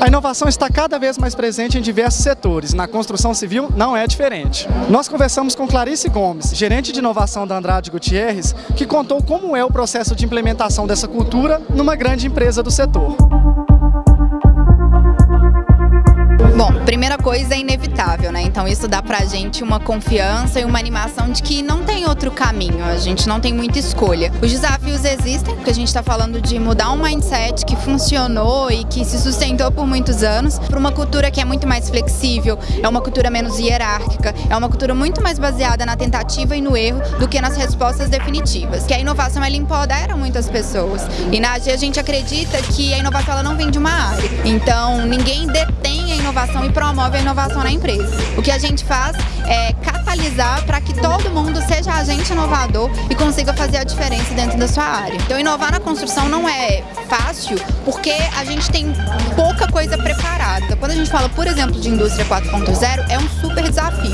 A inovação está cada vez mais presente em diversos setores. Na construção civil não é diferente. Nós conversamos com Clarice Gomes, gerente de inovação da Andrade Gutierrez, que contou como é o processo de implementação dessa cultura numa grande empresa do setor. Primeira coisa é inevitável, né? Então isso dá pra gente uma confiança e uma animação de que não tem outro caminho, a gente não tem muita escolha. Os desafios existem, porque a gente está falando de mudar um mindset que funcionou e que se sustentou por muitos anos para uma cultura que é muito mais flexível, é uma cultura menos hierárquica, é uma cultura muito mais baseada na tentativa e no erro do que nas respostas definitivas. Que a inovação ela empodera muitas pessoas. E na AG a gente acredita que a inovação ela não vem de uma área. Então ninguém detém a inovação e promove a inovação na empresa. O que a gente faz é catalisar para que todo mundo seja agente inovador e consiga fazer a diferença dentro da sua área. Então inovar na construção não é fácil porque a gente tem pouca coisa preparada. Quando a gente fala, por exemplo, de indústria 4.0, é um super desafio.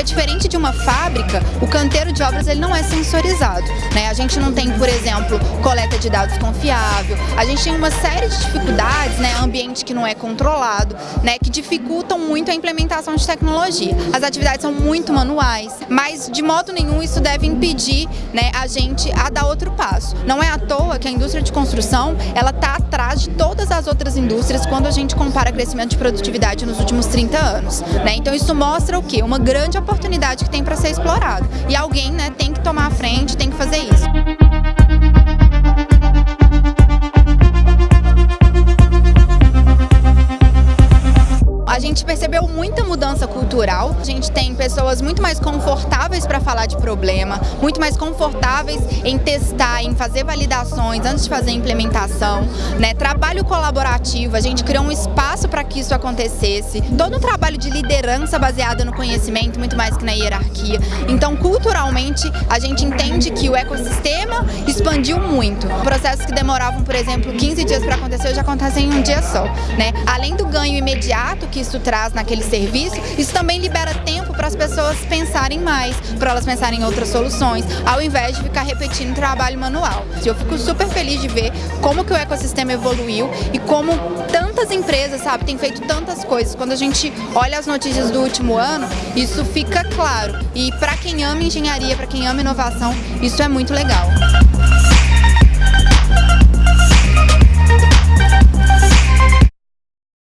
Porque diferente de uma fábrica, o canteiro de obras ele não é sensorizado. Né? A gente não tem, por exemplo, coleta de dados confiável, a gente tem uma série de dificuldades, né? ambiente que não é controlado, né, que dificultam muito a implementação de tecnologia. As atividades são muito manuais, mas de modo nenhum isso deve impedir né, a gente a dar outro passo. Não é à toa que a indústria de construção ela está atrás de todas as outras indústrias quando a gente compara crescimento de produtividade nos últimos 30 anos. Né? Então isso mostra o quê? Uma grande oportunidade que tem para ser explorado. E alguém né, tem que tomar a frente, tem que fazer isso. Gente percebeu muita mudança cultural. A gente tem pessoas muito mais confortáveis para falar de problema, muito mais confortáveis em testar, em fazer validações antes de fazer a implementação. Né? Trabalho colaborativo, a gente criou um espaço para que isso acontecesse. Todo um trabalho de liderança baseado no conhecimento, muito mais que na hierarquia. Então, culturalmente, a gente entende que o ecossistema expandiu muito. Processos que demoravam, por exemplo, 15 dias para acontecer, hoje acontecem em um dia só. Né? Além do ganho imediato que isso traz naquele serviço, isso também libera tempo para as pessoas pensarem mais, para elas pensarem em outras soluções, ao invés de ficar repetindo trabalho manual. Eu fico super feliz de ver como que o ecossistema evoluiu e como tantas empresas, sabe, têm feito tantas coisas. Quando a gente olha as notícias do último ano, isso fica claro. E para quem ama engenharia, para quem ama inovação, isso é muito legal.